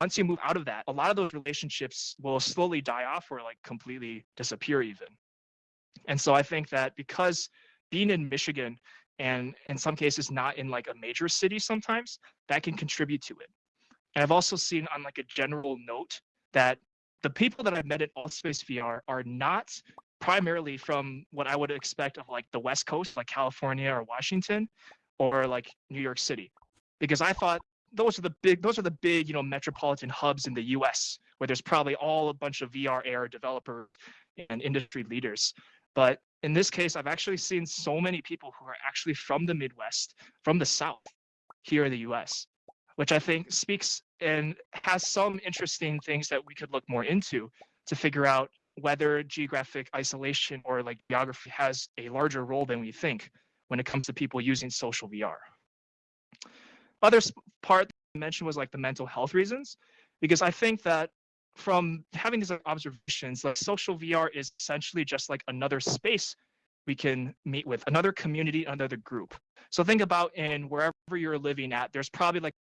once you move out of that, a lot of those relationships will slowly die off or like completely disappear even. And so I think that because being in Michigan and in some cases not in like a major city sometimes, that can contribute to it. And I've also seen on like a general note that the people that I've met at Altspace VR are not primarily from what I would expect of like the West Coast, like California or Washington, or like New York City, because I thought those are the big those are the big you know metropolitan hubs in the U.S. where there's probably all a bunch of VR AR developer and industry leaders. But in this case, I've actually seen so many people who are actually from the Midwest, from the South, here in the U.S which I think speaks and has some interesting things that we could look more into to figure out whether geographic isolation or like geography has a larger role than we think when it comes to people using social VR. Other part mentioned was like the mental health reasons, because I think that from having these observations, like social VR is essentially just like another space we can meet with another community, another group. So think about in wherever you're living at, there's probably like